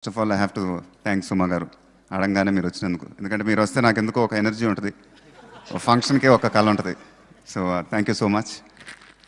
First of all I have to thanks Suma garu. అడగానే మీరు వచ్చినందుకు. ఎందుకంటే మీరు వస్తే నాకు ఎందుకో ఒక ఎనర్జీ ఉంటుంది. ఫంక్షన్కే ఒక కళ ఉంటుంది. So thank you so much